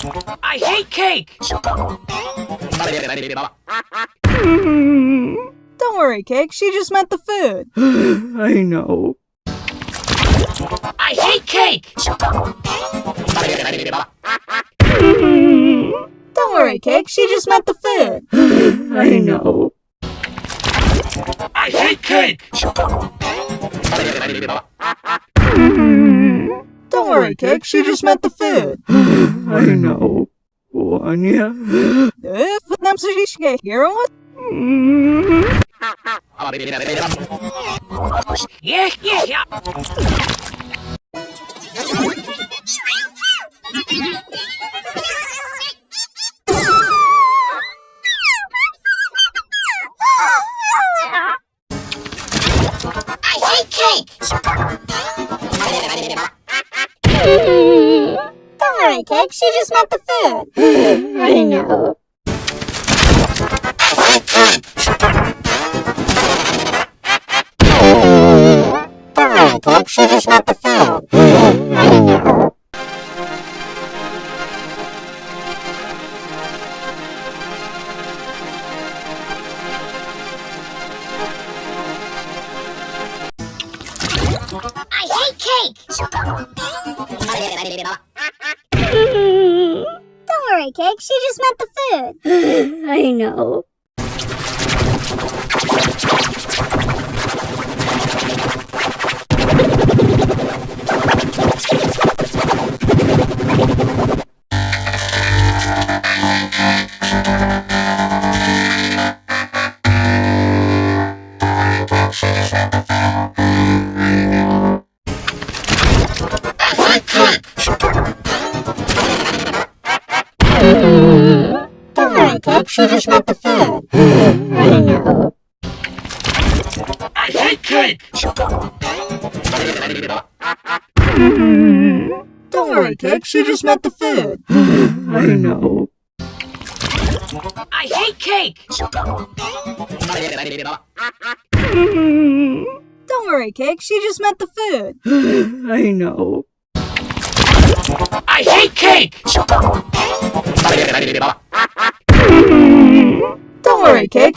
I hate cake! Don't worry, Cake. She just meant the food. I know. I hate cake! Don't worry, Cake. She just meant the food. I know. I hate cake! cake. She just meant the food. I know. Anya. Öf, nem szükség, hírod? Yeah, yeah, yeah. I hate cake! Don't eh? Cake. She just meant the food. I know. Don't worry, eh? Cake. She just meant the food. I know. I hate cake! Don't worry, Cake. She just meant the food. I know. Don't worry, Cake. She just meant the food. I. I hate cake! Don't worry, Cake. She just meant the food. I know. I hate cake! Don't worry, Cake. She just meant the food. I know. I hate cake! Worry, Cake.